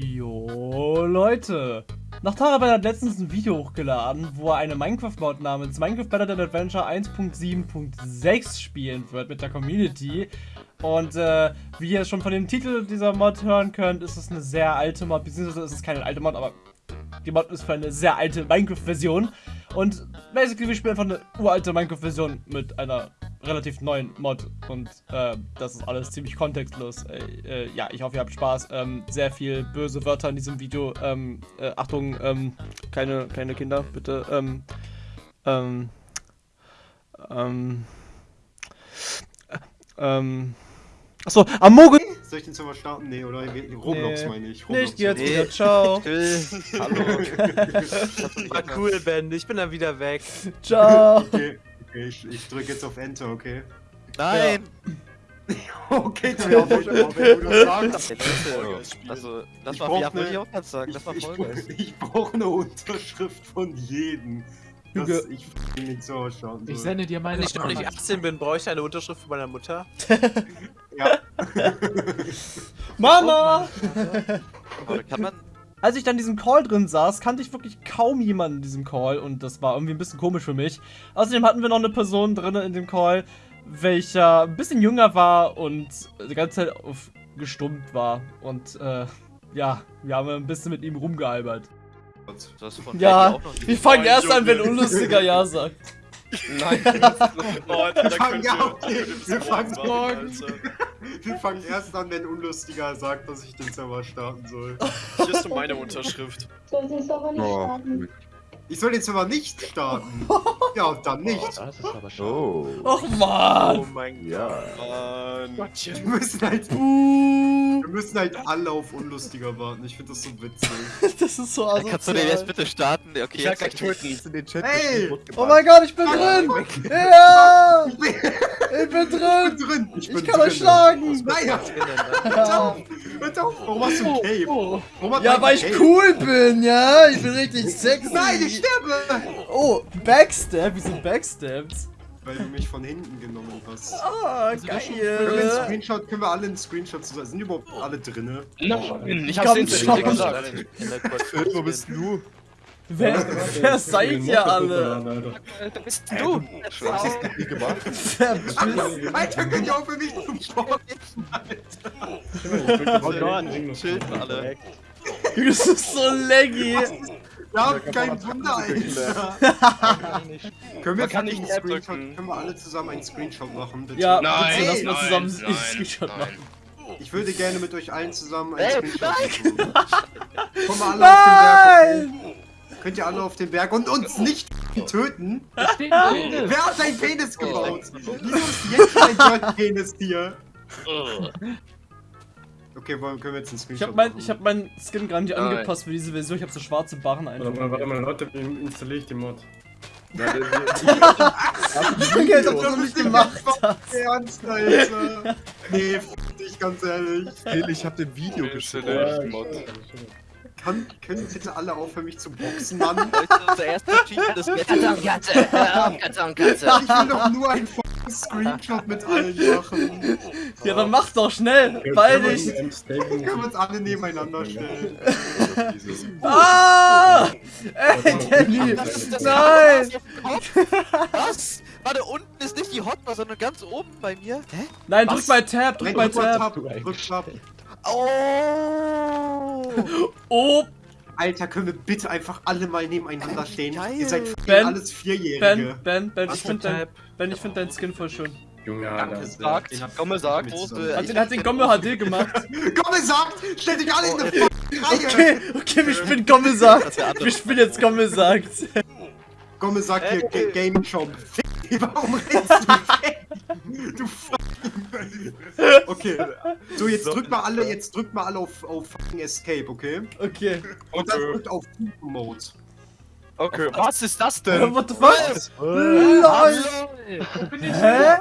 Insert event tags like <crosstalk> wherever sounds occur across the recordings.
Jo, Leute. Nach Taraban hat letztens ein Video hochgeladen, wo er eine Minecraft-Mod namens Minecraft Better Than Adventure 1.7.6 spielen wird mit der Community. Und äh, wie ihr schon von dem Titel dieser Mod hören könnt, ist es eine sehr alte Mod, beziehungsweise ist es keine alte Mod, aber die Mod ist für eine sehr alte Minecraft-Version. Und basically, wir spielen einfach eine uralte Minecraft-Version mit einer relativ neuen Mod. Und äh, das ist alles ziemlich kontextlos. Äh, äh, ja, ich hoffe, ihr habt Spaß. Ähm, sehr viel böse Wörter in diesem Video. Ähm, äh, Achtung, ähm, keine, keine Kinder, bitte. Ähm, ähm, ähm, äh, ähm, Achso, Amogus! Soll ich den Server starten? Nee, oder? Roblox Nee. meine ich. Nee, ich Roblox. geh jetzt Nee. wieder. Ciao. <laughs> Hallo. <laughs> War cool, Ben. Ich bin dann wieder weg. Ciao. Okay, okay ich, ich drücke jetzt auf Enter, okay? Nein. <laughs> Okay, nicht, aber wenn du das sagst. Also, lass Ich mal ja, wollte ich auch gerade sagen. Ich, Lass mal ich, Folgendes. ich brauche eine Unterschrift von jedem, dass ich Server starten soll. Ich sende dir meine Wenn ich noch nicht 18 bin, brauche ich eine Unterschrift von meiner Mutter. ja. <laughs> Mama! Kann man. Als ich dann in diesem Call drin saß, kannte ich wirklich kaum jemanden in diesem Call und das war irgendwie ein bisschen komisch für mich. Außerdem hatten wir noch eine Person drin in dem Call, welcher ein bisschen jünger war und die ganze Zeit auf gestummt war. Und äh, ja, wir haben ein bisschen mit ihm rumgealbert. Du hast von Ja, wir fangen erst an, wenn Unlustiger Ja sagt. Nein. Wir fangen, <laughs> ja, okay. wir, fangen morgen. Wir fangen erst an, wenn Unlustiger sagt, dass ich den Server starten soll. Hier ist meine Unterschrift. Soll sie aber nicht Oh. starten. Ich soll den Server nicht starten. <laughs> Ja, dann nicht. Das ist aber schade. Oh. Och Oh man! mein Ja. Mann. Wir müssen halt, Uh, wir müssen halt alle auf Unlustiger warten. Ich finde das so witzig. <laughs> das ist so Gott. Kannst du den jetzt asozial. bitte starten? Okay, Ich werde gleich jetzt töten. in den Chat Hey! Oh mein Gott, ich bin drin! Ja! Ich bin Ich bin drin! drin. Ich, bin Ich kann euch drin. schlagen! Nein, hör auf! Hör auf! Warum hast du ein Cape? Oh. Hat Ja, weil ich Cape? cool bin, ja? Ich bin richtig sexy. Nein, ich sterbe! Oh, Backstab? Wieso Backstabbed? Weil du mich von hinten genommen hast. Ah, Können wir einen geil. Screenshot, können wir alle einen Screenshot zusammen? Sind überhaupt alle drinne? Nein, ich Komm hab's instant gesagt. Wo bist du? Wer, wer seid ihr alle? Da bist du. Was hast du gemacht? Verpiss- <laughs> Alter, könnt ihr auch für mich zum Sport? Oh Gott, chillen alle. Das ist so laggy. Ja, kein Wunder, Alter. Können wir kann nicht einen Screenshot, drücken. können wir alle zusammen einen Screenshot machen, bitte? Ja, Nein, bitte lass mal nein, zusammen nein, einen Screenshot nein. machen. Ich würde gerne mit euch allen zusammen einen Ey, Screenshot machen. <laughs> Kommen wir alle auf den Berg. Nein! Könnt ihr alle auf den Berg und uns nicht töten? Wer hat deinen Penis gebaut? Wieso ist jetzt dein Dirt Penis hier? Okay, wollen, können wir jetzt einen Ich Screenshot hab mein, machen? ich hab meinen Skin gar nicht Nein. angepasst für diese Version. Ich hab so schwarze Barren Warte einfach. mal, warte mal, Leute, wie installiere ich die Mod? Ja, der- Danke, als ob du das nicht gemacht. Ernst, Alter. Nee, f dich ganz ehrlich. der- ich hab dem Video geschickt. Mod. Kann, können bitte alle aufhören, mich zu boxen, Mann? Das ist unser erstes Achievement des Katze, Katze, Katze und Katze. Ich will doch nur einen fucking Screenshot mit allen machen. <laughs> Ja, dann mach doch schnell. Beeil dich. Können wir uns alle nebeneinander stellen. <laughs> Ah! Ey, Danny! Nein! Was? Warte, unten ist nicht die Hotbar, sondern ganz oben bei mir. Hä? Nein, drück mal Tab, drück mal Tab. Tab. Drück Tab. Oh! <laughs> Oh, Alter, können wir bitte einfach alle mal nebeneinander stehen? Geil. Ihr seid Ben, alles Ben, Vierjährige. Ben, Ben, Was ich für find dein, Tab? Ben, ich find dein Skin voll schön. Junge, Alter. Sagt, Komme sagt. Hat den, hat den Gomme HD gemacht. <laughs> Ihr sagt, stellt dich alle in eine fucking Reihe. Okay, okay, wir spielen Gomme sagt. Der. Wir spielen jetzt Gomme sagt. Gomme sagt hier. Ga- Game Shop. Warum rennst du weg? Du fucking. Okay. So, jetzt drückt mal alle, jetzt drückt mal alle auf, auf fucking Escape, okay? Okay. Und dann drückt auf Mode. Okay, was ist das Äh, denn? What the fuck? LOL! Hä?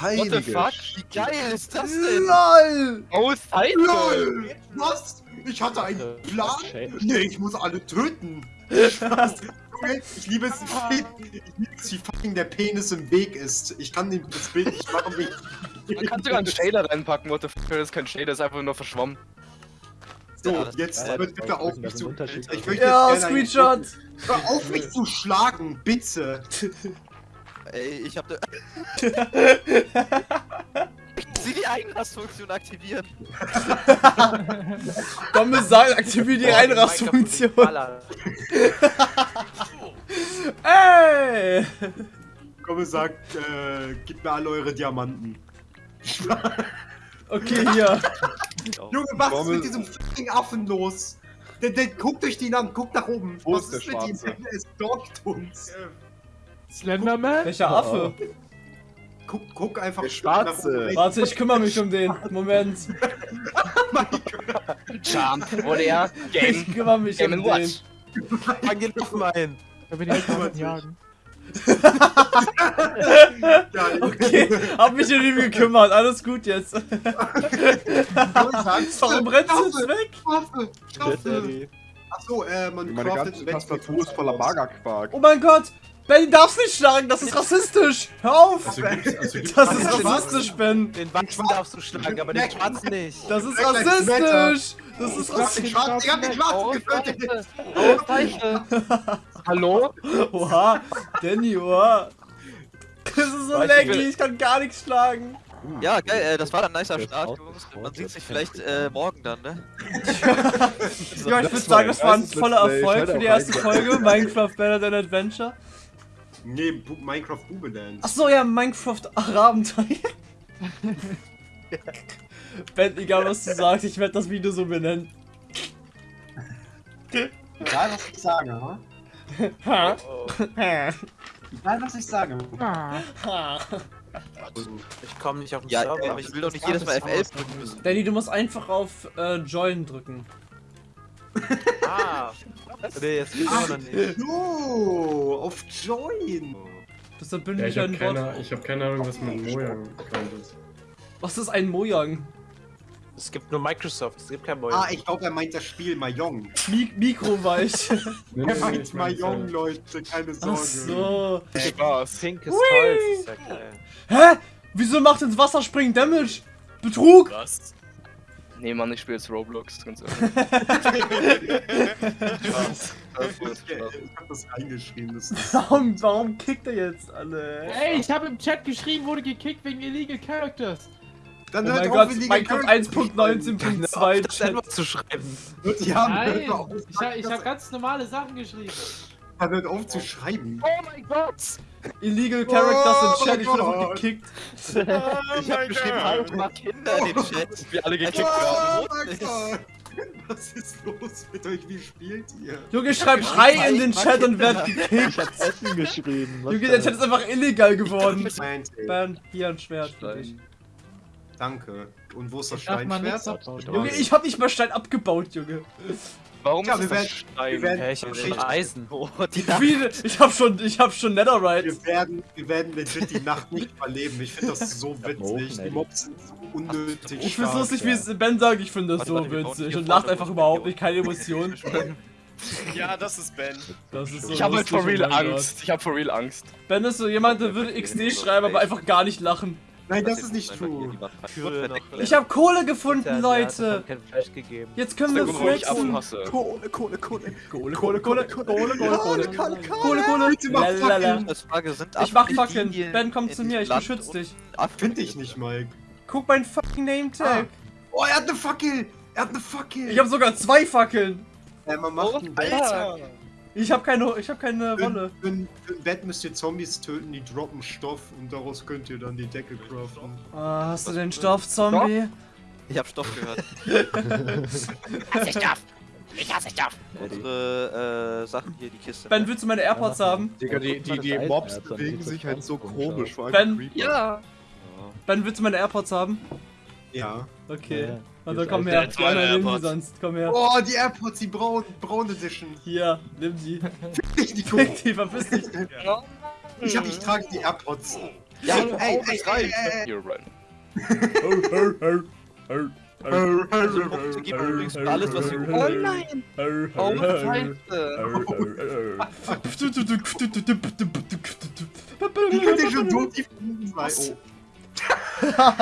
What the fuck? Wie geil ist das denn? LOL! Oh. LOL! Was? Ich hatte einen Plan? Nee, ich muss alle töten. Ich liebe es, ich liebe es, wie fucking der Penis im Weg ist. Ich kann den- das Bild nicht machen, wie Man kann sogar einen Shader reinpacken, what the fuck, das ist kein Shader, das ist einfach nur verschwommen. So, jetzt ja, wird bitte auf mich zu. Ich möchte Ja, Screenshot. Hör auf mich zu schlagen, bitte. <laughs> Ey, ich hab ne... Sie die Eigenrastfunktion aktivieren. Kommissar, aktiviere die Einrastfunktion. <laughs> <laughs> Ey! Komme sagt, äh, gib mir alle eure Diamanten. Okay, hier. Junge, was ist mit diesem fucking Affen los? Der, der guckt euch die an, guckt nach oben. Wo was ist der mit ihm? Es dockt uns. Slenderman? Welcher Affe? Guck, guck einfach Der Schwarze. nach oben. Warte, ich kümmere mich um den. Moment. <laughs> Jump wurde er. Game. Ich kümmere mich Game um and den. Watch. Fang den Affen ein. Da bin ich gerade jagen. <laughs> Okay, hab mich um ihn gekümmert. Alles gut jetzt. Warum rennst du jetzt weg? Waffe, Waffe. Achso, äh, man Meine craftet ganze Tastatur ist voller Magerquark. Oh mein Gott! Ben, darfst nicht schlagen, das ist rassistisch! Hör auf! Also also Das ist rassistisch, Ben! Den Weißen darfst du schlagen, aber den Schwarzen nicht. Das ist rassistisch! Das ist Ich hab den Schwarzen, ich hab den Schwarzen getötet! Hallo? Oha! Danny, oha! <laughs> Das ist so laggy, ich kann gar nichts schlagen! Ja, geil, äh, das war dann ein nicer Start, Jungs. Man sieht sich vielleicht äh, morgen dann, ne? Ja, <laughs> ich würde sagen, das war ein voller Erfolg für die erste Folge. Minecraft Better Than Adventure. Nee, Bu Minecraft Boomeland. Achso, ja, Minecraft Abenteuer. <laughs> Ben, egal was du sagst, ich werde das Video so benennen. Egal, was ich sage, ha? Ha? Egal, was ich sage. Ha? Ich komme nicht auf den Ja, Server. aber ich will doch nicht jedes Mal F11 drücken müssen. Danny, du musst einfach auf äh, Join drücken. Ah. Nee, jetzt geht's immer noch nicht. So, auf Join. Das ist ein Ja, ich habe bündlicher Wort. keine, ich hab keine Ahnung, was mit Mojang gemeint ist. Was ist ein Mojang? Es gibt nur Microsoft, es gibt kein Moin. Ah, ich glaube, er meint das Spiel Mahjong. Mi Mikroweich. <laughs> Nee, Er meint Mahjong, Leute, keine Sorge. Ach so. Spaß. Pinkes Holz, ist ja geil. Hä? Wieso macht ins Wasser springen Damage? Betrug? Was? Nee, Mann, ich spiele jetzt Roblox, ganz ehrlich. <laughs> Spaß. Das Ich, ist ich Spaß. hab das reingeschrieben. Das ist <laughs> Warum, warum kickt er jetzt alle? Ey, ich habe im Chat geschrieben, wurde gekickt wegen illegal characters. Dann Oh hört mein auf, Gott, Minecraft Charakter- 1.19.2 Das Chat. einfach zu schreiben. Ja, Nein, auf, ich, ha- ich habe ganz normale Sachen geschrieben. Dann hört auf zu schreiben. Oh mein Gott! Illegal Characters in Chat, ich wurde Oh gekickt. Ich hab geschrieben, hallo, mach Kinder in den Chat. Wir alle gekickt werden. Oh mein Gott. Was ist los mit euch? Wie spielt ihr? Junge, schreib Schrei in den Chat und werd Ich gekickt. hab Essen geschrieben. was Junge, der? Chat ist einfach illegal geworden. Ihr? Ben, hier ein Schwert dich. Danke. Und wo ist das Steinschwert? Junge, ich hab nicht mal Stein abgebaut, Junge. Warum Ja, ist wir das werden- Stein? wir werden- Hä, ich hab schon Eisen. Oh, <laughs> die Wie, ich hab schon, ich hab schon Netherite. Wir werden, wir werden legit die Nacht nicht überleben. Ich finde das so witzig. Die Mobs sind so unnötig Ich find's lustig, wie es Ben sagt, ich finde das Warte, so warte, witzig und lacht einfach überhaupt nicht, keine Emotionen. <laughs> Ja, das ist Ben. Das ist so Ich habe halt for real Gott. Angst. Ich habe for real Angst. Ben ist so jemand, der würde XD schreiben, aber einfach gar nicht lachen. Nein, das ist nicht true. Ich hab Kohle gefunden, Leute. Jetzt können wir flexen. Kohle, Kohle, Kohle. Kohle, Kohle, Kohle, Kohle, Kohle, Kohle. Kohle, Kohle, Kohle. Fackeln. Frage, sind Ich mach Fackeln. Ben, komm zu mir, ich beschütze dich. Finde ich nicht, Mike. Guck mein fucking Name-Tag. Oh, er hat eine Fackel. Er hat eine Fackel. Ich hab sogar zwei Fackeln. äh, man macht ein Bett. Alter! Ich hab keine, ich hab keine Wolle. Für, für, für ein Bett müsst ihr Zombies töten, die droppen Stoff und daraus könnt ihr dann die Decke craften. Ah, hast du den Stoff, Zombie? Ich hab Stoff gehört. <laughs> Hasse ich darf! Ich hasse darf! Unsere äh, Sachen hier, die Kiste. Ben, willst du meine AirPods haben? Digga, die, die, die Mobs bewegen sich halt so komisch. Vor allem Ben. Ja! Ben, willst du meine AirPods haben? Ja. Okay. Ja, Und hier dann komm her. Die anderen nehmen die AirPods. sonst. Komm her. Oh, die AirPods, die braun, braun Edition. Hier, nimm die. Ich, die, Fick die, verpiss dich. ich, hab, ich trage die AirPods. Ja, ey, ey, ey, ey. You're right. Also, Punkte gibt übrigens alles, was ihr Oh nein! Oh Scheiße! Wie könnt ihr schon so tief unten sein? Oh.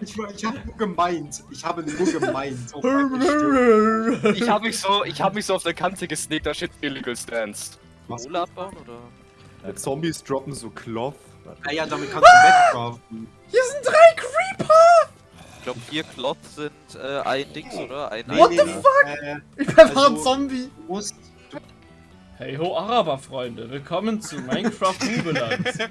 Ich, ich, ich habe nur gemeint. Ich habe nur gemeint. Oh Mann, ich stimmt. Ich hab mich so, ich hab mich so auf der Kante gesneakt, da steht Illegal Stance. Was? Kohle abbauen oder? Die Zombies droppen so Cloth. Ah ja, damit kannst du wegcraften. Hier sind drei Creeper! Ich glaube, vier Klot sind äh, ein Dings, oder? Ein What ein the fuck? Äh, Ich bin einfach Also- ein Zombie. du musst, Hey ho Araber-Freunde, willkommen zu Minecraft Rubeland. ich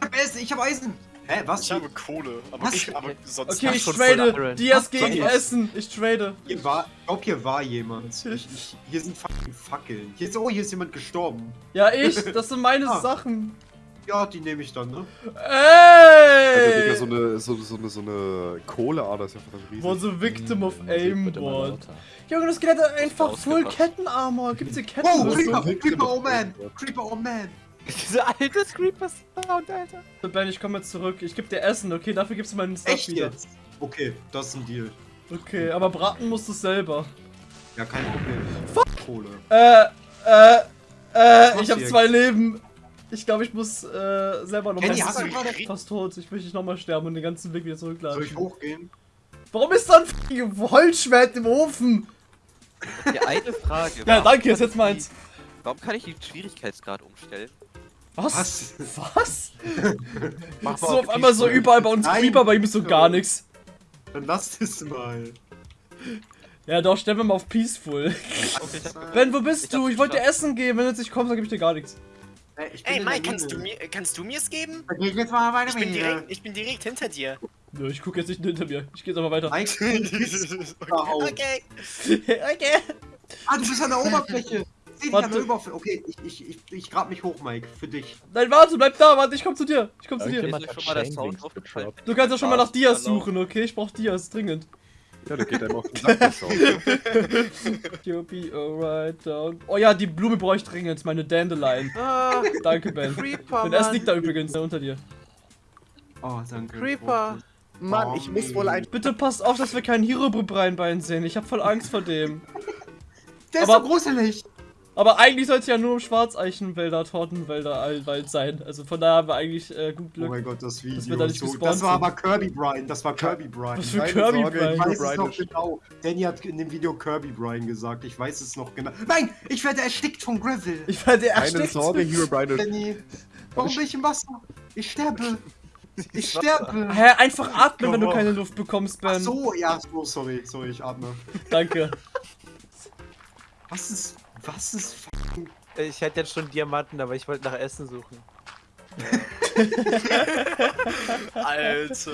hab Eisen, ich hab Eisen. Hä, was? Ich habe Kohle, aber Was? ich aber sonst Okay, ich trade. Dias gegen Was? Essen. Ich trade. Hier war, ich glaub, hier war jemand. Ich, ich, hier sind fucking Fackeln. Hier ist, oh, hier ist jemand gestorben. Ja, ich. Das sind meine Ah. Sachen. Ja, die nehme ich dann, ne? Alter, Digga, Ey! so eine, so, so eine, so eine Kohleader ist ja verdammt riesig. Was a victim of aimbot. Junge, das Skelett hat einfach ausgepasst. Kettenarmor. Gibt's hier Oh, Kettenrüstung? Creeper, Creeper, oh man. Creeper, oh man. Diese alte Creepers Sound, Alter. Ben, ich komme jetzt zurück. Ich geb dir Essen, okay? Dafür gibst du meinen Stuff Echt wieder. jetzt? Okay, das ist ein Deal. Okay, aber braten musst du selber. Ja, kein Problem. Fuck. Kohle. Äh, äh, äh, ich hab zwei Leben. Ich glaube, ich muss äh, selber noch Kenny, mal- hast du gerade... fast tot. Ich möchte nicht nochmal sterben und den ganzen Weg wieder Soll zurückladen. ich hochgehen? Warum ist da ein fucking Holzschwert im Ofen? Ja, eine Frage. Ja, danke, ist jetzt meins. die- Warum kann ich den Schwierigkeitsgrad umstellen? Was? Was? Was? <laughs> So auf einmal so überall bei uns Nein. Creeper, bei ihm ist so gar nichts. Dann lass es mal. Ja, doch, stellen wir mal auf Peaceful. Ben, wo bist Ich du? Ich wollte dir. Essen geben. Wenn du jetzt nicht kommst, dann gebe ich dir gar nichts. Ey, ich bin Ey, Mike, kannst du mir, kannst du mir es geben? Okay, jetzt mal weiter Ich bin dir. direkt, ich bin direkt hinter dir. Nö, ich gucke jetzt nicht hinter mir. Ich gehe jetzt aber weiter. Mike, auf. <laughs> Okay. okay. Ah, du bist an der Oberfläche. Seh dich an der Oberfläche. Okay, ich, ich, ich, ich grab mich hoch, Mike. Für dich. Nein, warte, bleib da, warte, ich komm zu dir. Ich komm zu dir. Aufgefallen? gedroppt. Du kannst ja schon mal nach Dias suchen, okay? Ich brauch Dias, dringend. Ja, der geht einem auf den Sack. der. You'll be alright, dog. Oh ja, die Blume brauche ich dringend, meine Dandelion. Ah, Danke, Ben. Creeper, Und Mann. liegt da übrigens unter dir. Oh, danke. Creeper. Mann, ich muss wohl ein. Bitte passt auf, dass wir keinen Herobrine sehen. Ich hab voll Angst vor dem. Der ist Aber- so gruselig. Aber eigentlich soll es ja nur um Schwarzeichenwälder, Tortenwälder, Allwald sein. Also von daher haben wir eigentlich äh, gut Oh Glück. mein Gott, das Video. wir da nicht so, gespawnt das war aber Kirby Brian. Das war Kirby Brian. Was für Keine Kirby Sorge, Brian? Ich weiß es Brian noch ist- genau. Danny hat in dem Video Kirby Brian gesagt. Ich weiß es noch genau. Nein, ich werde erstickt von Gravel. Ich werde Keine erstickt. Sorge, Hero Brian. Danny, warum bin ich im Wasser? Ich sterbe. Ich <laughs> sterbe. Hä, einfach atmen, wenn du keine Luft bekommst, Ach Ben. so, ja, so, sorry, sorry, ich atme. Danke. Was ist, was ist Ich hätte jetzt schon Diamanten, aber ich wollte nach Essen suchen. <laughs> Alter.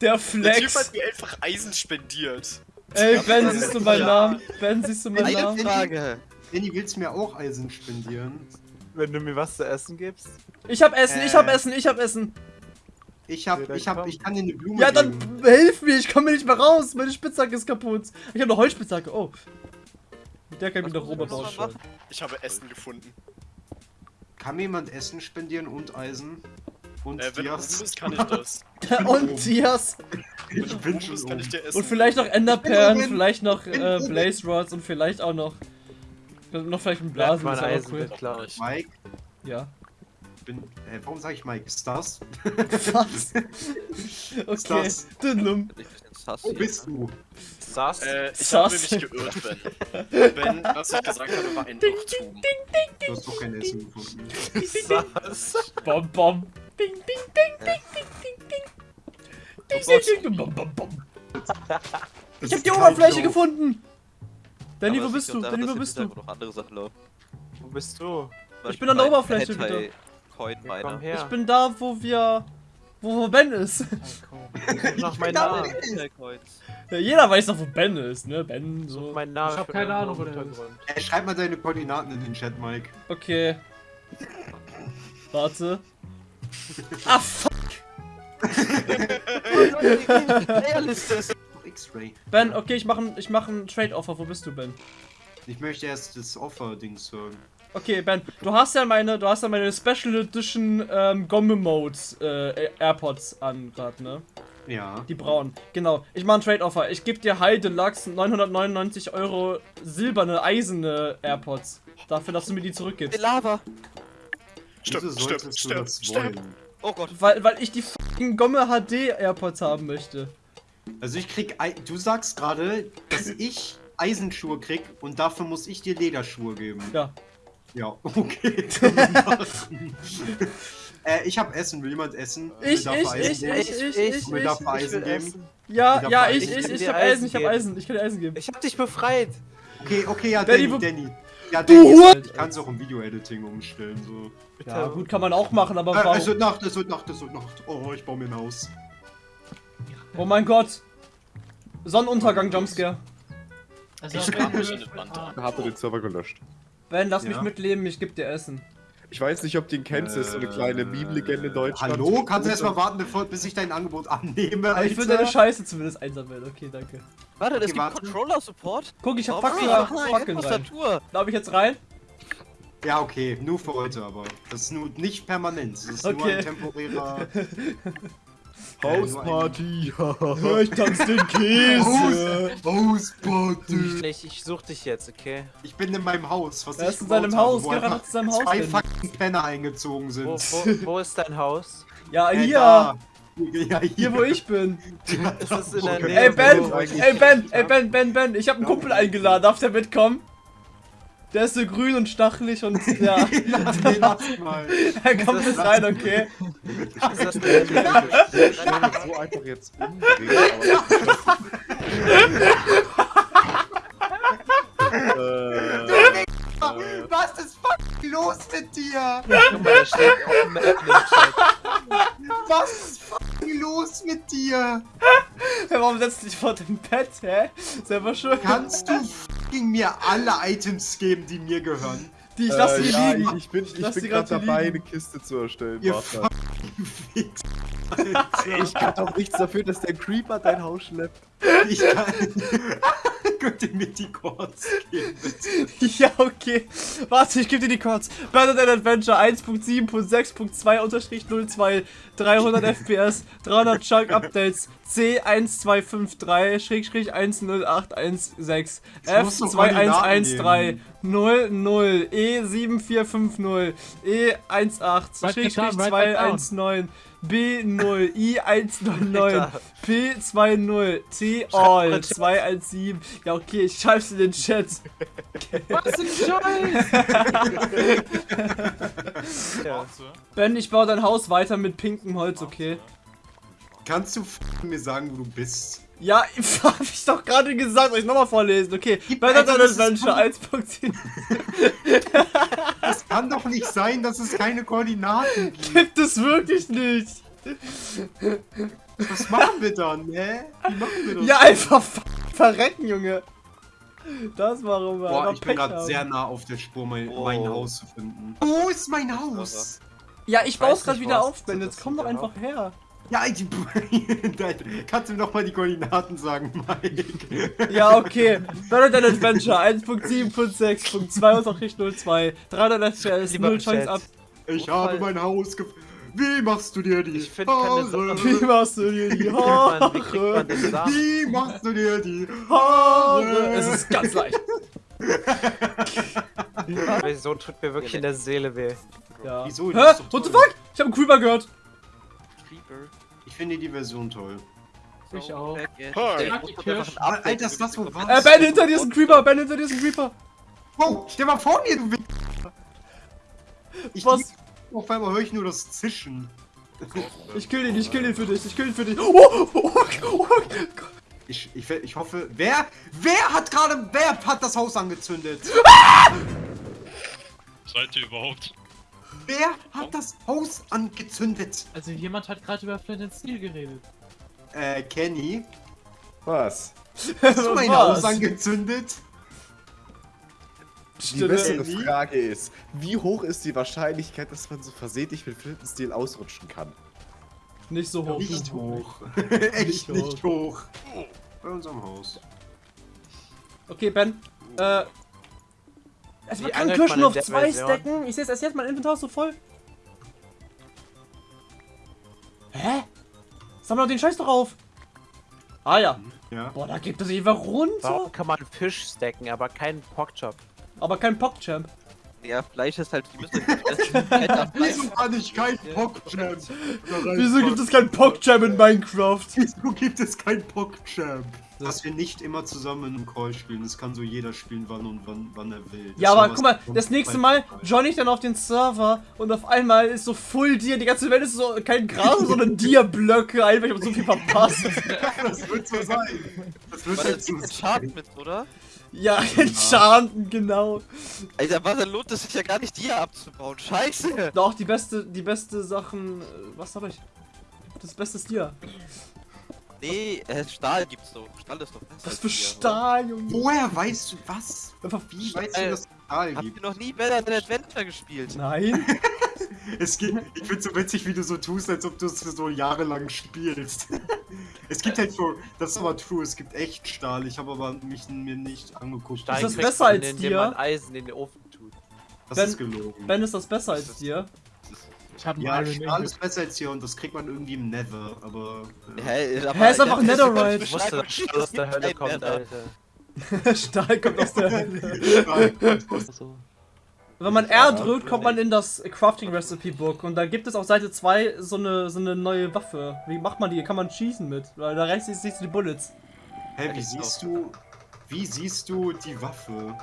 Der Der Typ Flex. hat mir einfach Eisen spendiert. Ey, Ben, siehst du meinen Ja. Namen? Ben, siehst du meinen Eine Namen? Frage. Danny, willst du mir auch Eisen spendieren? Wenn du mir was zu essen gibst. Ich hab Essen, ich Äh. hab Essen, ich hab Essen. Ich hab, Ja, ich hab, komm. ich kann dir eine Blume Ja, dann geben. hilf mir, ich komme nicht mehr raus. Meine Spitzhacke ist kaputt. Ich habe eine Holzspitzhacke. Oh. Mit der kann ich mich muss Robert machen? Ich habe Essen gefunden. Kann mir jemand Essen spendieren und Eisen? Und Äh, wenn du Dias? bist, kann ich das. <laughs> Und Dias. Ich bin schon bist, kann ich dir Essen Und vielleicht noch Enderperlen, vielleicht noch äh. Blaze Rods und vielleicht auch noch. Noch vielleicht ein Blasen ist aber Eisen cool. klar. Mike, Ja. bin, äh, warum sage ich Mike? Ist das? <laughs> Was? <laughs> Okay. das? Dünlum. Sass Wo bist ne? du? Sass. Äh, ich Sass. habe mich geirrt, Ben. Ben, was ich gesagt habe, war ein Irrtum. Du hast doch kein Essen gefunden. <laughs> Sass. Bom, bom. Ding, ding, ding, ding, ding, ding, ding. Ding, ding, ding, bom, bom, bom. <laughs> Ich hab die Oberfläche gefunden. Danny, Aber wo bist du? Danny, wo bist im du? Hintergrund noch andere Sachen laufen. Wo bist du? Ich bin an der Oberfläche her. Ich bin da, wo wir. Wo, wo Ben ist. Ich <laughs> nach meinem Namen. Ja, jeder weiß doch, wo Ben ist, ne? Ben, so. meinen Namen. Ich hab keine Ahnung, wo der Hintergrund. Äh, schreib mal deine Koordinaten in den Chat, Mike. Okay. <laughs> Warte. <laughs> Ah, fuck. X-Ray. Ben, okay, ich mache ich mach ein Trade-Offer. Wo bist du, Ben? Ich möchte erst das Offer-Dings hören. Okay, Ben, du hast ja meine, du hast ja meine Special Edition ähm, Gomme Mode äh, AirPods an grad, ne? Ja. Die braunen. Genau. Ich mache ein Trade-Offer. Ich gebe dir High Deluxe 999 Euro silberne, eiserne AirPods. Dafür, dass du mir die Die zurückgibst. Lava. Stimmt, stimmt, stimmt, stimmt. Oh Gott. Weil, weil ich die fucking Gomme HD AirPods haben möchte. Also ich krieg, Ei- du sagst gerade, dass ich Eisenschuhe krieg und dafür muss ich dir Lederschuhe geben. Ja. Ja, <laughs> okay. äh, ich hab Essen. Will jemand essen? Ich, ich, ich, ich, ich, ich, Will ich. dafür Eisen will geben? essen. Ja, Ich ja, hab ich, Eisen. ich, Ich ich will hab dir Eisen, ich hab Eisen. Ich kann dir Eisen geben. Ich hab dich befreit. Okay, okay, ja, Danny, Danny, Danny. Ja, Du Danny, Hund! ich kann es auch im Video-Editing umstellen, so. Ja, gut, kann man auch machen, aber Äh, es wird warum? Nacht, es wird Nacht, es wird Nacht. Oh, ich baue mir ein Haus. Oh mein Gott. Sonnenuntergang, Jumpscare. Also, Ich du- er den Server gelöscht. Ben, lass mich Ja. mitleben, ich geb dir Essen. Ich weiß nicht, ob du ihn kennst, das ist so eine kleine Meme-Legende in Deutschland. Hallo? Kannst du erstmal warten, bevor, bis ich dein Angebot annehme? Aber ich will Alter? deine Scheiße zumindest einsammeln. Okay, danke. Warte, das Okay, gibt warte. Controller-Support? Guck, ich hab Warum Fackel, hab ich noch Fackeln rein. Tastatur? Darf ich jetzt rein? Ja, okay, nur für heute aber. Das ist nur nicht permanent. Das ist nur Okay. ein temporärer. <laughs> Hausparty! ich tanz den Käse. Hausparty! Ich, ich such dich jetzt, okay? Ich bin in meinem Haus, was Er ist in seinem Haus, hat in seinem Haus Zwei fucking Penner eingezogen sind. Wo, wo, wo ist dein Haus? Ja, hier. Ja, hier. Hier, wo ich bin. Ist es in der. Nähe? Ey, Ben! wo- Ey, Ben! Ey, Ben, Ben, Ben! Ich hab einen Kumpel eingeladen. Darf der mitkommen? Der ist so grün und stachelig und ja. <laughs> Lass den mal. <laughs> Er kommt mit rein, okay? Ist das der so einfach jetzt umdrehen, aber. <laughs> äh, Was ist fucking los mit dir? Was ist fucking los mit dir? Warum setzt du dich vor dem Bett, hä? Selber schuld. Kannst du fucking mir alle Items geben, die mir gehören? Die, ich lass äh, die ja, liegen. Ich, ich bin, ich bin gerade grad dabei, liegen. eine Kiste zu erstellen. Ihr Warte. Fix. Ich kann doch nichts dafür, dass der Creeper dein Haus schleppt. Ich kann. <laughs> Könnt ihr mir die Chords geben, bitte? Ja, okay. Warte, ich gebe dir die Codes. Battle Adventure 1.7.6.2 unterstrich 02 300 FPS 300 Chunk Updates C1253 Schrägstrich 10816 musst doch Koordinaten F2113 00 E7450 E18 Schrägstrich 219 B0 I109 P20 T All 217 Ja okay, ich schreib's in den Chat. Was ein Scheiß! Ja. Ben, ich baue dein Haus weiter mit pinkem Holz, okay? Kannst du mir sagen, wo du bist? Ja, <laughs> hab ich doch gerade gesagt, soll ich nochmal vorlesen, okay? Battle Adventure 1.7 Es kann doch nicht sein, dass es keine Koordinaten gibt. gibt es wirklich nicht. Was machen wir dann, hä? Wie machen wir das? Ja, einfach ver verrecken, Junge. Das warum wir Boah, ich bin gerade sehr nah auf der Spur, mein, Oh. mein Haus zu finden. Wo ist mein Haus? Ja, ich baue es gerade wieder was auf, Ben. Jetzt komm doch einfach her. Ja, die, <laughs> kannst du mir noch mal die Koordinaten sagen, Mike? Ja, okay. Battle Adventure 1.7.6.2 unterstrich 02 300 FPS, Lieber 0 Chance ab. Ich habe mein Haus gefunden. Wie machst du dir die Ich find keine Haare? Wie machst du dir die Wie wie Haare? den Samen? Wie machst du dir die Haare? Es ist ganz leicht. <laughs> Die so tut mir wirklich in der Seele weh. Ja. Wieso? Hä? Ist What the fuck? Ich hab einen Creeper gehört. Ich finde die Version toll. Ich auch. Kirsch. Alter, ist das Äh, was? Ben, hinter dir ist ein Creeper. Ben, hinter dir ist ein Creeper. Oh, der war vor mir, du. Ich Was? Auf einmal höre ich nur das Zischen. Ich kill den, ich kill den für dich, ich kill den für dich. Oh, oh, oh, oh, Ich, ich, ich hoffe, wer, wer hat gerade, wer hat das Haus angezündet? Seid ihr überhaupt? Wer hat das Haus angezündet? Also jemand hat gerade über Flint Steel geredet. Äh, Kenny, Was? hast du mein? Haus angezündet? Die bessere? Frage ist, wie hoch ist die Wahrscheinlichkeit, dass man so versehentlich mit Flintenstil ausrutschen kann? Nicht so hoch. Nicht hoch. <laughs> Echt nicht hoch. Bei unserem Haus. Okay, Ben. Äh. Es Wie man kann Kirschen auf zwei Version? stacken. Ich sehe es erst jetzt, mein Inventar ist so voll. Hä? Sammel doch den Scheiß doch auf. Ah ja. Ja. Boah, da gibt es einfach runter. Warum kann man Fisch stacken, aber keinen Porkchop? Aber kein Pogchamp. Ja, Fleisch ist halt, die müssen <laughs> halt Wieso kann ich kein PogChamp? Wieso gibt es kein PogChamp in Minecraft? Wieso gibt es kein PogChamp? Dass wir nicht immer zusammen in einem Call spielen. Das kann so jeder spielen, wann und wann, wann er will. Ja, Das aber ist guck mal, das nächste Mal join ich dann auf den Server und auf einmal ist so Full Deer, die ganze Welt ist so kein Gras, sondern <laughs> Deer-Blöcke, einfach ich hab so viel verpasst. <laughs> Das wird so sein. Das wird Warte, so das Schaden mit, oder? Ja, Enchanten, <laughs> genau. Alter, was, dann lohnt es sich ja gar nicht, die abzubauen. Scheiße! Doch, die beste, die beste Sachen, äh, was hab ich? Das beste ist Deer. Nee, äh, Stahl gibt's doch. Stahl ist doch besser. Was für Stahl, Junge. Woher weißt du was? Einfach Wie weißt Äh, du, dass es Stahl? Habt gibt? ihr noch nie Better Than Adventure gespielt? Nein. <laughs> Es gibt, ich find's so witzig, wie du so tust, als ob du es so jahrelang spielst. <laughs> Es gibt halt so, das ist aber true, es gibt echt Stahl, ich habe aber mich mir nicht angeguckt. Ist das besser als indem dir? man Eisen in den Ofen tut. Das Ben- ist gelogen. Ben, ist das besser als dir? Ich hab einen ja, Iron Stahl Ingot. ist besser als hier und das kriegt man irgendwie im Nether, aber... Hä, aber Hä, ist einfach das Netherite. die Du musst Beschreibung aus der Hölle kommt. Alter. <laughs> Stahl kommt aus der Hölle. Stahl. <laughs> Wenn man R drückt, kommt man in das Crafting Recipe Book und da gibt es auf Seite 2 so eine, so eine neue Waffe. Wie macht man die? Kann man schießen mit? Weil da rechts siehst du die Bullets. Hä, wie siehst du... Wie siehst du die Waffe?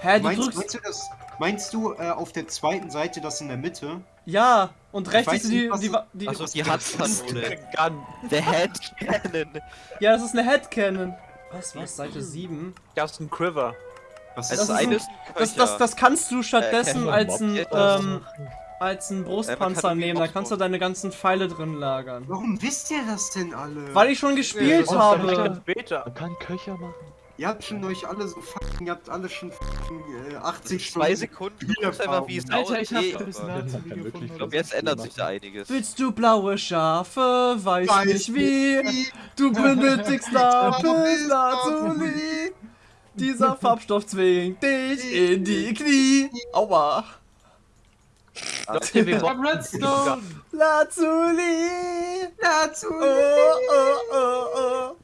Hä, du Meinst, drückst. meinst du das... Meinst du äh, auf der zweiten Seite das in der Mitte? Ja, und rechts du die. nicht, die, die Achso, die Handkanone. Der Head Cannon. ja, das ist eine Headcannon. Was, was? Seite 7? Das ist ein Quiver. Was Das ist ein- ist ein Das, das, das kannst du stattdessen Äh, als ein, ähm, als ein man Brustpanzer nehmen. Da kannst du deine ganzen Pfeile drin lagern. Warum wisst ihr das denn alle? Weil ich schon gespielt Das habe. ist. Man kann Köcher machen. Ihr habt schon euch alle so fucking, ihr habt alle schon fucking äh, 80 Zwei Stunden. Sekunden, du guckst einfach, wie es Alter, ich hab aussieht. ein bisschen aber- Nazi kann Video wirklich von Ich glaube, jetzt ändert sich da einiges. Willst du blaue Schafe? Weiß, Weiß nicht wie. Du benötigst Lapis Lazuli. <laughs> Dieser Farbstoff zwingt dich <laughs> in die Knie. Aua. <laughs> Redstone! Lazuli. Dazu. Oh, oh, oh, oh.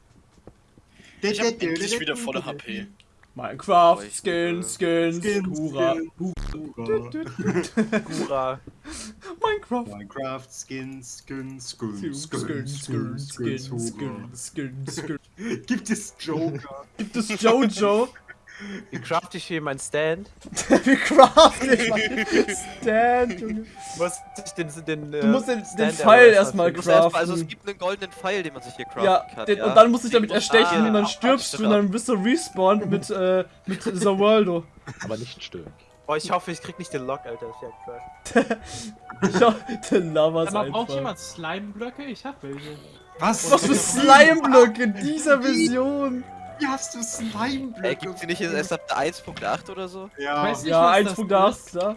Ich hab endlich wieder volle HP. Minecraft, Oh, Skins, Skins, Skins, Hurra. Gura. Minecraft. Minecraft Skins, Skins, Skins, Skins, Skins, Skins, Skins, Skins, Skins, Skins. Gibt es Joker? Gibt es Jojo? Wie craft ich hier mein Stand? <laughs> Wie craften ich mein Stand, Junge. Muss ich den, den, Du musst den, den Pfeil erstmal musst erst mal, craften. also es gibt einen goldenen Pfeil, den man sich hier craften ja, kann. den, ja? und dann musst du dich damit musst- erstechen Ah, und dann stirbst du und dann bist du respawned mit, äh, mit The Worldo. Aber nicht stören. Oh, ich hoffe, ich krieg nicht den Lock, Alter. Ist ja krass. <laughs> Ich hab den Lavas Aber braucht jemand Slime-Blöcke? Ich hab welche. Was? Was für Slime-Blöcke in dieser Version? Wie hast du Slime-Blöcke? Äh, gibt's die nicht erst ab der 1.8 oder so? Ja, Weiß nicht, Ja, was 1.8, das ist. klar.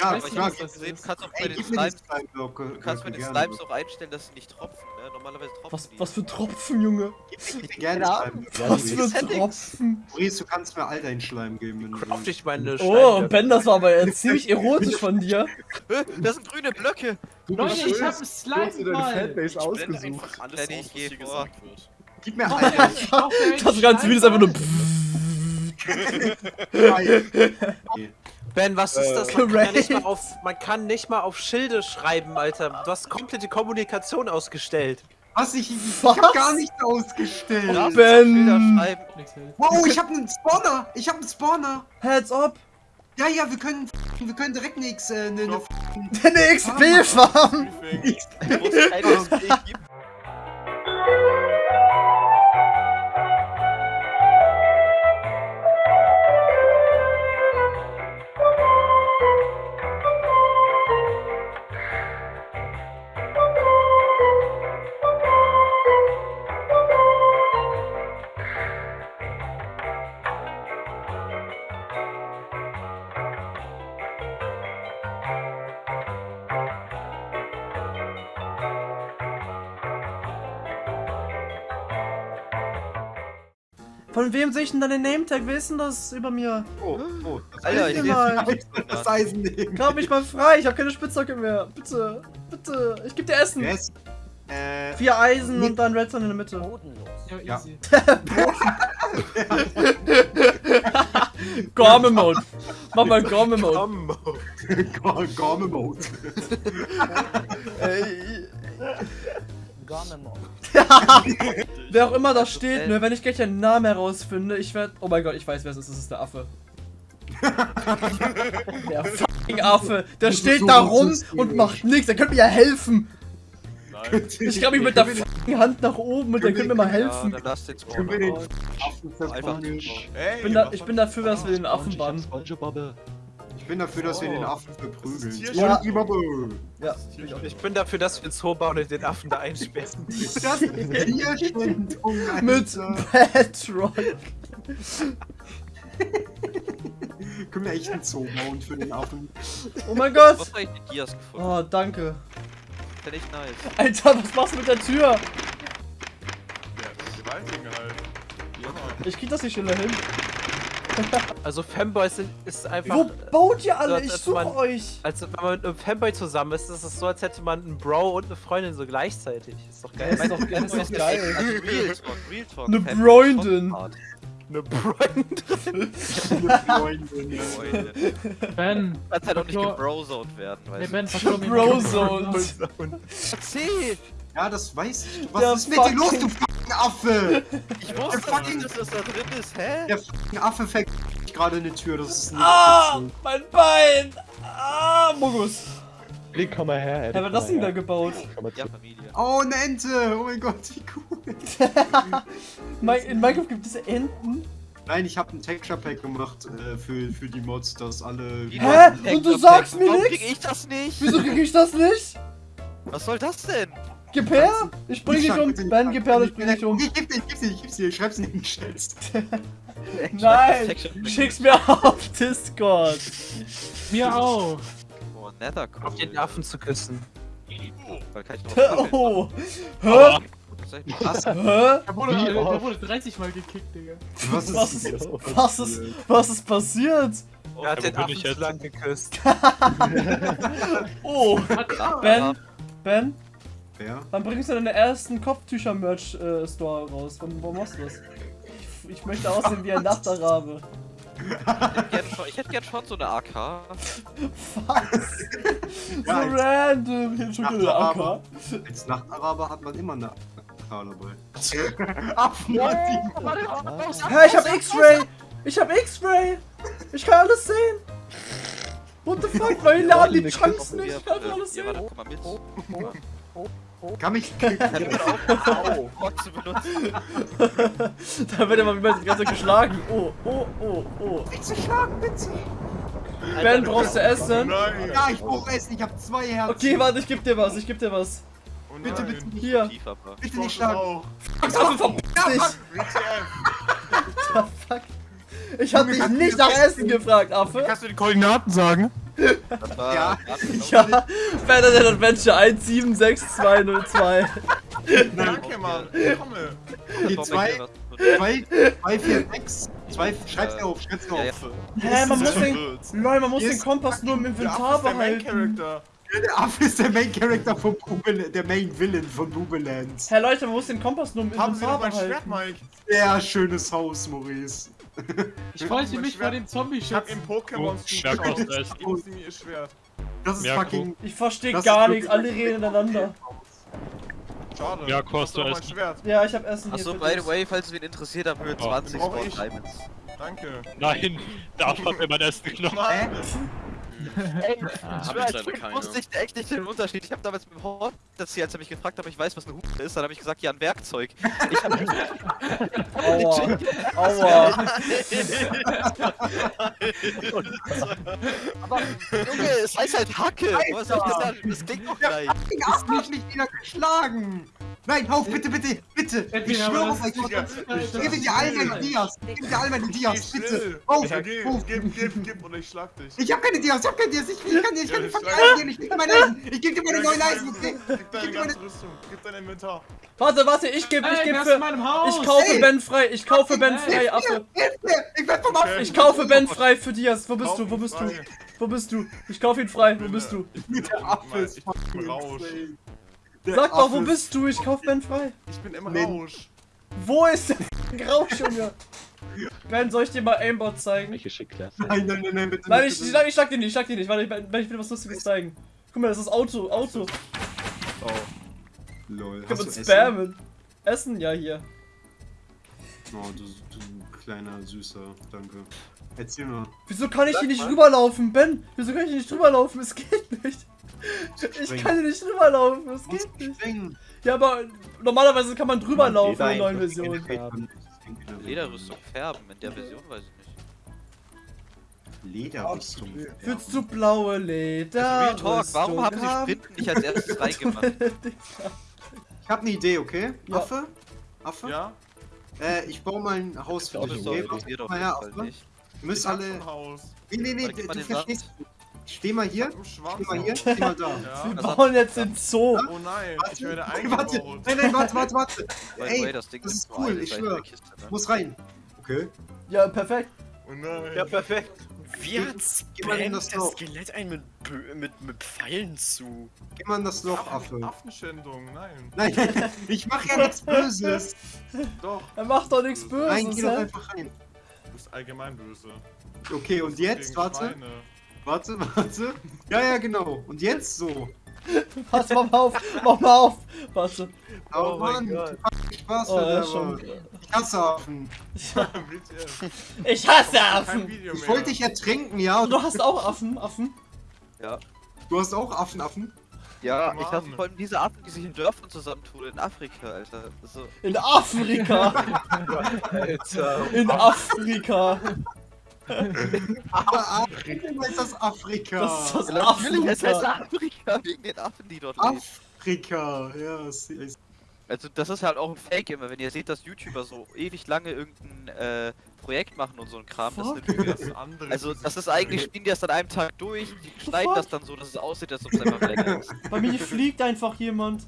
ja, nicht, klar. was das Du ist. kannst auch bei Ey, den gib mir die Slimes, Slime-Blöcke. du kannst bei den gerne. Slimes auch einstellen, dass sie nicht tropfen, ne? Normalerweise tropfen Was, die. was für Tropfen, Junge? Gib mir gerne Slime-Blöcke. Was für. Tropfen? Maurice, du kannst mir all deinen Schleim geben. Craft ich meine Oh, Steinblöcke. Ben, das war aber jetzt <laughs> ziemlich erotisch von dir. Das sind grüne Blöcke! Leute, ich hab einen Du hast dir deine Slime-Ball! Fanbase Blende ausgesucht. einfach alles aus, was geh hier gesagt wird. Gib mir Oh, einen <laughs> Das ganze Video ist einfach nur. Ben, was ist das? Äh, Man kann, ja nicht mal auf, man kann nicht mal auf Schilde schreiben, Alter. Du hast komplette Kommunikation ausgestellt. Was? Ich, ich Was? hab gar nichts ausgestellt. Du Ben. Wow, ich hab einen Spawner. Ich hab einen Spawner. Heads up! Ja, ja, wir können, wir können direkt nix, äh, ne, ne, Eine XP-Farm! Wo Von wem sehe ich denn deinen Name-Tag? Wer ist denn das über mir? Oh, oh, das Alter, ich mal. das Eisen nehmen. Grab mich mal frei, ich habe keine Spitzhacke mehr. Bitte, bitte, ich geb dir Essen. Ist, äh, Vier Eisen und dann Redstone in der Mitte. Ja, Ja. easy. <laughs> Gorme Mode. Mach mal Gorme-Mode. Combo. <laughs> <laughs> Gorme-Mode. Wer auch immer da steht, ne, wenn ich gleich einen Namen herausfinde, ich werde. Oh mein Gott, ich weiß, wer es ist. Es ist der Affe. <laughs> der fucking Affe. Der steht so da rum und macht nichts. Der könnte mir ja helfen. Ich glaube, ich mit der fucking Hand nach oben und der könnte mir mal Ja, helfen. dann lass den Können wir den Spawn. Affen Einfach verbannen? Ey, Ich bin, da, ich bin dafür, dass wir den Affen bannen. Ich bin dafür, dass wir den. Affen verprügeln. Ja. Ja. Ich bin dafür, dass wir einen Zoo bauen und den Affen da einsperren. <laughs> Das ist Tierschändung, Mit. Patrick. Können wir echt einen Zoo bauen für den Affen? Oh mein Gott. Was ich die Dias gefunden? Oh, danke. Ist ja nicht nice. Alter, was machst du mit der Tür? Ja, Gewaltigen halt. Ja. Ich krieg das nicht schneller hin. Also Fanboys sind, ist einfach... Wo baut ihr alle? so, Ich suche euch. Als wenn man mit einem Fanboy zusammen ist, ist es so, als hätte man einen Bro und eine Freundin so gleichzeitig. Ist doch Das geil. ist doch, das ist doch geil. Also Real Talk, Real Talk. Ne Fanboy Freundin. Eine Freundin. Freunde, ne? Freunde. Ben, Kannst halt auch nicht gebrozoned werden, weißt du. Ben, verklor mir Brozone. Erzähl! Ja, das weiß ich. Was Der ist mit dir los, du fucking Affe? Ich wusste nicht, dass das da drin ist, hä? Der fucking Affe fängt gerade eine Tür, das ist nicht Ah, witzig. mein Bein. Ah, Mogus. Link, komm mal her. Hä, Eddie, wer hat das denn da gebaut? Ja. Familie. Oh, eine Ente! Oh mein Gott, wie cool. <laughs> In Minecraft gibt es Enten. Nein, ich habe ein Texture Pack gemacht äh, für, für die Mods, dass alle. Hä? Und du sagst mir Warum nix? krieg ich das nicht? Wieso krieg ich das nicht? Was soll das denn? Gib her. Ich bring dich um. Ben, gib her, ich bring dich um. Ich geb dir, ich geb dir, ich geb dir, schreib's in den Chat. Nein. Schick's mir auf Discord. Mir auch. Oh, netter Auf den Affen zu küssen. Weil kann ich noch Oh. Hä? Was? Hä? Der wurde, Wie der oft? wurde 30 Mal gekickt, Digga. Was Was ist ist, was ist, was ist passiert? Er hat den bin Affen zu jetzt? lang geküsst. <laughs> <laughs> Oh. Ben, Ben, Wer? wann bringst du deine ersten Kopftücher-Merch-Store raus? Wann, wann machst du das? Ich, ich möchte aussehen wie ein <laughs> Nachtarabe. Ich hätte gern schon so eine AK. Was? <laughs> So Ja, als- random. Hier schon wieder Nachtarabe. AK. Als Nachtaraber hat man immer eine AK dabei. <laughs> Hat die. Hä, ich hab X-Ray! Ich hab X-Ray! Ich kann alles sehen! What the fuck? Weil die laden die Chunks nicht. Ich kann alles Ja, sehen. warte, komm mal mit. Kann mich. <laughs> Au, Gott zu benutzen. <laughs> Da wird immer wieder die ganze Zeit geschlagen. Oh, oh, oh, oh. Nicht zu schlagen, bitte! Ben, brauchst du Essen? Nein! Ja, ich brauch Essen, ich hab zwei Herzen. Okay, warte, ich geb dir was, ich geb dir was. Oh Bitte, bitte nicht. Hier. Tief, aber. Bitte Ich nicht schlagen. auch. Affe, verpiss dich! WTF. Fuck. Ich hab dich nicht nach Essen gefragt, Affe. Kannst du die Koordinaten sagen? Das war. Ja. Ja, Fantasy Adventure 176202. Danke, Mann. Komme. Die zwei, zwei, zwei, vier, sechs. Zwei, schreib's dir auf, schreib's dir Ja, ja. auf. Hä, man muss den. Lol, man muss den Kompass nur im Der Inventar Affe ist der Main behalten. Character. Der Affe ist der Main Character von Booble, der Main Villain von Boobelands. Hä, Leute, man muss den Kompass nur im Haben Sie Inventar noch mein Schwert, behalten. Mike? Sehr schönes Haus, Maurice. <laughs> Ich wollte mich vor dem Zombie Ich hab schützen. im Pokémon Oh, Schwert kostet es. Ich muss ihm ihr Schwert. Das ist Ja, fucking. Ich verstehe gar nichts, alle reden ineinander. Schade. Ja, Du kostet es. Schwert. Ja, ich hab Essen. Achso, by the way, falls wen interessiert, Höhe Oh. 20 Brauch Spawn. Diamonds. Danke. Nein, <laughs> Affe hat mir mein Essen genommen. Ey, Ah, ich hab schwör, ich als leider Kind keine. wusste ich echt nicht den Unterschied. Ich habe damals mit dem Hort erzählt, als er mich gefragt hat, ob ich weiß, was eine Hupe ist. Dann habe ich gesagt, ja, ein Werkzeug. Ich hab <laughs> Aua. <laughs> Aua. <laughs> Aber, Junge, es heißt halt Hacke. Was soll ich denn sagen? Das klingt doch gleich. Fucking Affe hat mich wieder geschlagen. Nein, auf, bitte, bitte, bitte. Ich schwöre auf euch. das- Gib mir dir all meine Dias. Gib mir dir all meine Dias, bitte. Auf, auf. gib, gib, gib und ich schlag dich. Ich hab keine Dias, ich hab keine Dias. Ich, ich kann dir, ich kann dir fucking Eisen geben. Ich geb dir meine Eisen. Ich geb dir meine neuen gib Eisen, okay? Gib Ich deine ganze Rüstung. Gib dein Inventar. Warte, warte, ich geb, ich geb für. Ich kaufe. Ben frei, ich kaufe Ben frei, Affe. Hilf mir! Ich werd vom Affe. Ich kaufe Ben frei für Dias. Wo bist du? Wo bist du? Wo bist du? Ich kaufe ihn frei. Wo bist du? Der Affe ist Ich bin fucking Sag doch, wo ist- bist du? Ich kauf Ben frei. Ich bin im Nee. Rausch. Wo ist der Rausch, Junge? <laughs> Ben, soll ich dir mal Aimbot zeigen? Welche Schickklasse? Nein, nein, nein, nein, bitte Nein, nicht, ich, bitte nein, ich schlag dir nicht, ich schlag dir nicht. Warte, ich, Ben, ich will was Lustiges zeigen. Guck mal, das ist Auto, Auto. nicht. Lol. Können Hast wir du Essen? spammen. Essen, ja, hier. Oh, du, du kleiner Süßer, danke. Erzähl mal. Wieso kann ich hier nicht rüberlaufen, Ben? Wieso kann ich hier nicht rüberlaufen? Es geht nicht. Ich kann hier nicht rüberlaufen, es geht nicht. springen. Ja, aber normalerweise kann man drüber Man laufen in der neuen einfach Version. färben. Lederrüstung färben, in der Version weiß ich nicht. Lederrüstung. Willst du blaue Leder? Talk, warum haben sie Sprinten nicht als erstes <laughs> reingemacht? Ich hab eine Idee, okay? Ja. Affe? Affe? Ja? Äh, ich baue mal ein Haus für dich, okay? passiert auf Mal her, Affe. nicht. Ihr müsst ich alle... ein. Nee, nee, nee, Warte, du verstehst. Steh mal hier. Steh mal hier. Steh mal da. <laughs> Ja. Wir bauen jetzt den Zoo. Oh nein, ich werde <laughs> Warte, warte, nein, nein, warte, warte, warte. Ey, das Ding das ist cool, ich schwör. Kiste, ne? Muss rein. Okay. Ja, perfekt. Oh nein. Ja, perfekt. Wie hat Geh mal in spammt das das Loch. Skelett einen mit, mit, mit Pfeilen zu? Geh mal in das Loch, Affen, Affe. Affenschändung, nein. Nein, <laughs> ich mach ja nichts Böses. Doch, Er macht doch nichts Nein, Böses, geh doch einfach rein. Du bist allgemein böse. Okay, und jetzt, warte, Schweine. warte, <laughs> warte. Ja, ja, genau. Und jetzt so. <laughs> Warte, mach mal auf, mach mal auf. Warte. Oh, Oh mein Mann, Gott. Spaß Oh, schon. Ich hasse Affen. <laughs> Ich hasse Affen. Ich wollte dich ertränken, ja. Und du hast auch Affen, Affen. Du hast auch Affen, Affen. Ja, Mann. ich dachte vor allem diese Affen, die sich in Dörfern zusammentun, in Afrika, Alter. Das so, In Afrika. Alter. In Afrika. Aber Afrika ist das Afrika. Das ist das natürlich, es heißt Afrika. Afrika, wegen den Affen, die dort leben. Afrika, ja. Also das ist halt auch ein Fake immer, wenn ihr seht, dass YouTuber so ewig lange irgendein äh, Projekt machen und so ein Kram, das ist eine Lüge. Das andere Also das ist eigentlich, spielen die das an einem Tag durch, die schneiden fuck? das dann so, dass es aussieht, als ob es einfach länger ist. <laughs> Bei mir fliegt einfach jemand.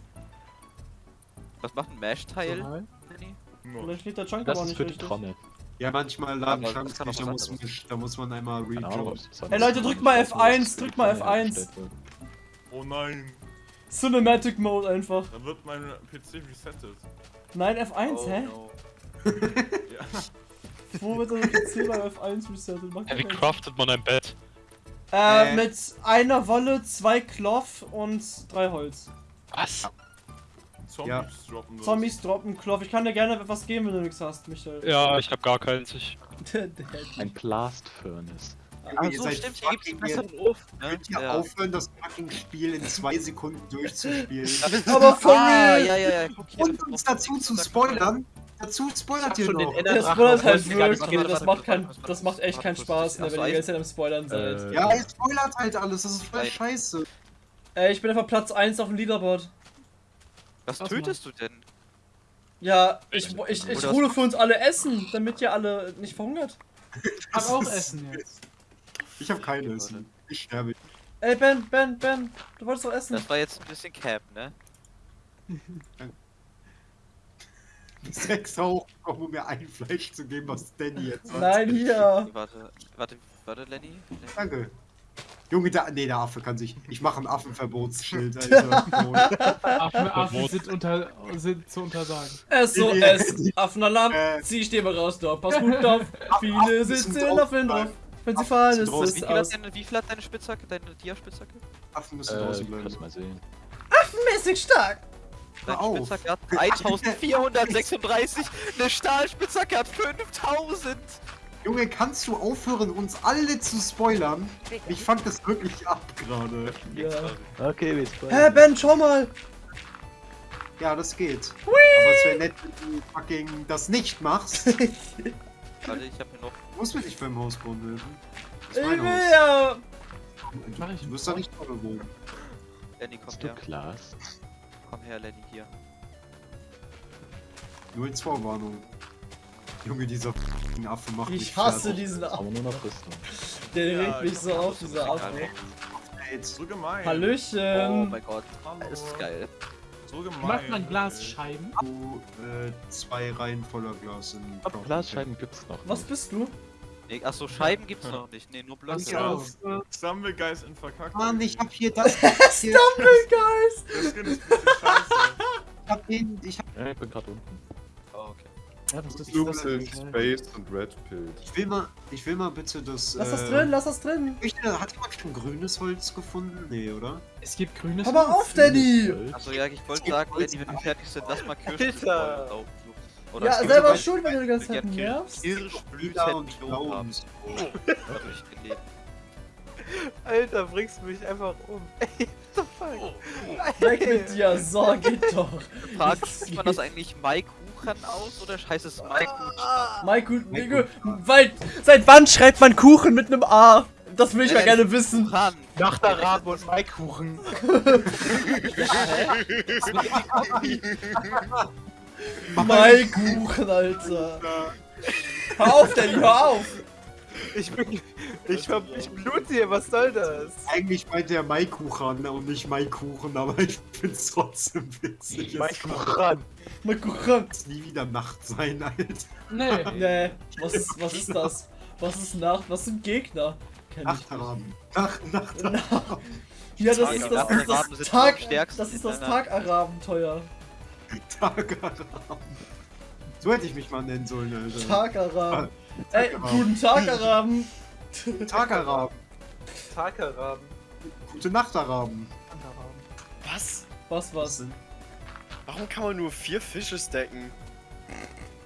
Was macht ein Mesh-Teil? Danny? Vielleicht fliegt der Chunk Das aber ist nicht die richtig. Trommel. Ja, manchmal laden das Chunks kann nicht, da muss, man, da muss man einmal rejoin. das Hey, Leute, drückt mal F1, drückt mal F1. hergestellt wird. Oh nein, Cinematic Mode einfach. da wird mein PC resettet. Nein, F1, Oh, hä? no. <laughs> Ja. <laughs> Wo wird PC bei F1 resettet? Macht Wie craftet man ein Bett? Äh, Äh. mit einer Wolle, zwei Cloth und drei Holz. Was? Zombies Ja. droppen das. Zombies droppen Cloth. Ich kann dir gerne etwas geben, wenn du nichts hast, Michael. Ja, ich hab gar keins. Ich <laughs> Ein Blast Furnace. Ach so, stimmt, hier gibt's einen besseren Ofen. Ne? Könnt ihr Ja. aufhören, das fucking Spiel in zwei Sekunden durchzuspielen? Aber for Ah, ja, ja, ja. Und uns dazu zu spoilern? Dazu spoilert ihr schon den noch. Das Drachen spoilert halt wirklich, das macht, kein, das macht echt keinen Spaß, ne, wenn ihr die Eisen. ganze Zeit am Spoilern seid. Äh, Ja, ihr spoilert halt alles, das ist voll scheiße. Äh, ich bin einfach Platz 1 auf dem Leaderboard. Was Was tötest du denn? Ja, ich, ich, ich hole für uns alle Essen, damit ihr alle nicht verhungert. Ich hab auch <laughs> Essen jetzt. Ich hab keine Essen. Ich sterbe. Ey, Ben, Ben, Ben, du wolltest doch essen. Das war jetzt ein bisschen Cap, ne? <laughs> Sechs hoch, um mir ein Fleisch zu geben, was Danny jetzt hat. Nein, hier. Warte, warte, warte, Lenny. Lenny. Danke. Junge, der, nee, der Affe kann sich. Ich mache ein Affenverbotsschild, Alter. Affen, Affen sind, unter, sind zu untersagen. SOS, <laughs> Affenalarm, Äh. zieh ich mal raus, doch. Pass gut auf. <laughs> Viele Affen sitzen in Affen drauf. Wenn sie fallen, ist es Wie viel, hat aus. deine, wie viel hat deine Spitzhacke, deine Dia-Spitzhacke? Affen müssen Äh, draußen ich bleiben. kann's mal sehen. Mäßig stark. Deine auf. Spitzhacke hat 1436, eine Stahlspitzhacke hat 5000! Junge, kannst du aufhören, uns alle zu spoilern? Ich fang das wirklich ab gerade. Ja. Okay, wir Hä, spoilern. Ben, schau mal. Ja, das geht. Aber es wäre nett, wenn du fucking das nicht machst. <laughs> Warte, ich hab hier noch. Du musst mir nicht beim Haus bauen helfen. Ich will Haus. ja. Ich Du wirst da nicht drin wohnen. Lenny, komm Hast du her. Glas? Komm her, Lenny, hier. 0-2 Warnung. Junge, dieser fucking Affe macht mich Ich hasse fertig. diesen Affen. haben wir nur noch Rüstung. Der Ja, regt mich ich so auf, dieser Affe. Ey, So gemein. Oh Hallöchen. mein Gott, Hallo. das ist geil. So gemein. Macht man Glasscheiben? Du, äh, zwei Reihen voller Glas in Glasscheiben gibt's noch. Was bist du? Nee, achso, Scheiben gibt's noch nicht. Nee, nur Blöcke. auf? Stumblegeist in verkackt. Mann, ich hab hier das. <laughs> Stumblegeist. Der Skin ist ein bisschen scheiße. ich hab den, ich hab Ja, ich bin gerade unten. Oh, okay. Ja, das ist Loops in Space und Red Pill. Ich will mal, ich will mal bitte das. Lass das äh, drin, lass das drin. Ich, hat jemand schon grünes Holz gefunden? Nee, oder? Es gibt grünes Hör mal auf, Danny! Achso, ja, ich wollte sagen, Danny, wenn wir fertig sind, lass mal Kirschen Alter. Laufen. Ja, selber schuld, wenn du die ganze Zeit Ja, nervst. Lila Kirschblüten und gelesen. Alter, bringst du mich einfach um. <laughs> Ey, what the fuck? Weg mit dir, so, geht doch. Frage, spricht man das eigentlich Maikuchen aus oder heißt es Maikuchen? Nico, weil, seit wann schreibt man Kuchen mit einem A? Das will ich mal Äh, gerne wissen. Kuchen. Nachterraben und Maikuchen. Maikuchen, Alter. Hör auf, Danny, hör auf. Ich bin. Ich, hab, ich blute hier, was soll das? Eigentlich meint der Maikuchen und nicht Maikuchen, aber <laughs> ich find's trotzdem witzig. Es Maikuchen. Maikuchen. kann nie wieder Nacht sein, Alter. Nee. Nee, was ist, was ist das? Was ist Nacht? Was sind Gegner? Kenn ich nicht. Nachtraben. Nacht, Nachtraben. Na- Ja, das ist das, das, das, Tag, das ist das in Tagaraben. So hätte ich mich mal nennen sollen, Alter. Tagaraben. Ey, Tagaraben. guten Tag, Araben. Tagaraben. Tagaraben. Gute Nachtaraben. Was? Was, was? Warum kann man nur vier Fische stacken?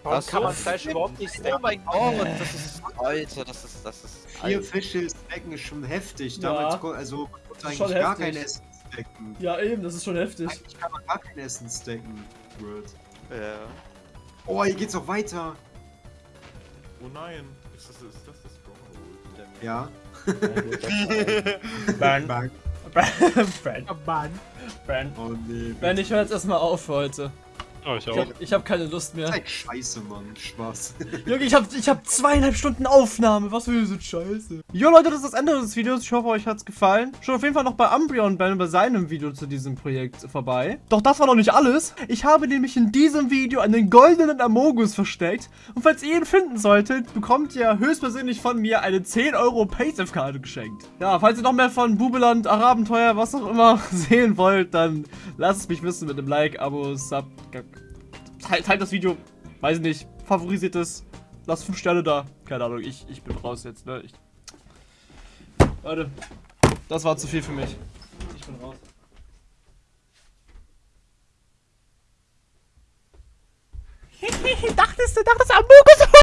Warum so. kann man Fleisch überhaupt nicht Oh snacken? mein Gott, das ist. Alter, das ist. Das ist. Vier Fische stacken ist schon heftig. Ja. Kon- also, man konnte Ist eigentlich schon gar heftig. kein Essen stacken. Ja, eben, das ist schon heftig. Eigentlich kann man gar kein Essen stacken. Word. Ja. Oh, hier geht's noch weiter. Oh nein. Ist das, ist das das Stronghold? Ja. Ben. <laughs> Bang. Ben. Mann. Ben. Oh nee. Ben, ich höre jetzt erstmal auf für heute. Oh, ich Ich hab, ich hab keine Lust mehr. Zeig Scheiße, Mann. Spaß. <laughs> Junge, ich hab, ich hab zweieinhalb Stunden Aufnahme. Was für eine Scheiße. Jo, Leute, das ist das Ende des Videos. Ich hoffe, euch hat's gefallen. Schaut auf jeden Fall noch bei Umbreon Ben bei seinem Video zu diesem Projekt vorbei. Doch das war noch nicht alles. Ich habe nämlich in diesem Video einen goldenen Amogus versteckt. Und falls ihr ihn finden solltet, bekommt ihr höchstpersönlich von mir eine 10 Euro Paysafe-Karte geschenkt. Ja, falls ihr noch mehr von Bubeland, Arabenteuer, was auch immer <laughs> sehen wollt, dann lasst es mich wissen mit einem Like, Abo, Sub. Teilt, teilt das Video, weiß ich nicht, favorisiert es, lasst 5 Sterne da. Keine Ahnung, ich, ich bin raus jetzt, ne? Ich... Leute, das war zu viel für mich. Ich bin raus. <laughs> dachtest du, dachtest Amogus